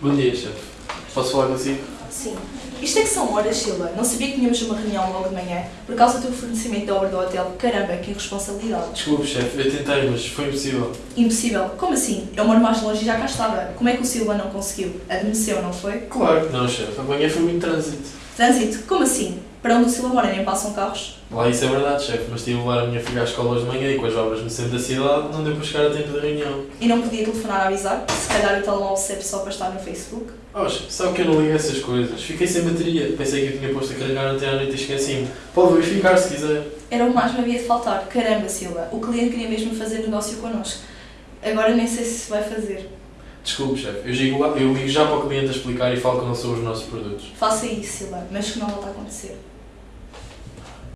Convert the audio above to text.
Bom dia, chefe. Posso falar consigo? Sim. Isto é que são horas, Silva. Não sabia que tínhamos uma reunião logo de manhã por causa do teu fornecimento da obra do hotel. Caramba, que irresponsabilidade. Desculpe, chefe, eu tentei, mas foi impossível. Impossível. Como assim? Eu moro mais longe e já cá estava. Como é que o Silva não conseguiu? Adormeceu, não foi? Claro que não, chefe. Amanhã foi muito trânsito. Trânsito? Como assim? Para onde o Silva mora nem passam carros? Lá isso é verdade, chefe, mas tive de levar a minha filha à escola hoje de manhã e com as obras no centro da cidade não deu para chegar a tempo da reunião. E não podia telefonar a avisar? Se calhar o telemóvel serve só para estar no Facebook? Oh, sabe que eu não ligo essas coisas. Fiquei sem bateria. Pensei que eu tinha posto a carregar até à noite e esqueci-me. Pode verificar se quiser. Era o que mais me havia de faltar. Caramba, Silva. O cliente queria mesmo fazer negócio connosco. Agora nem sei se vai fazer. Desculpe, chefe. Eu ligo, eu ligo já para o cliente a explicar e falo que não são os nossos produtos. Faça isso, Silva. Mas que não volta a acontecer.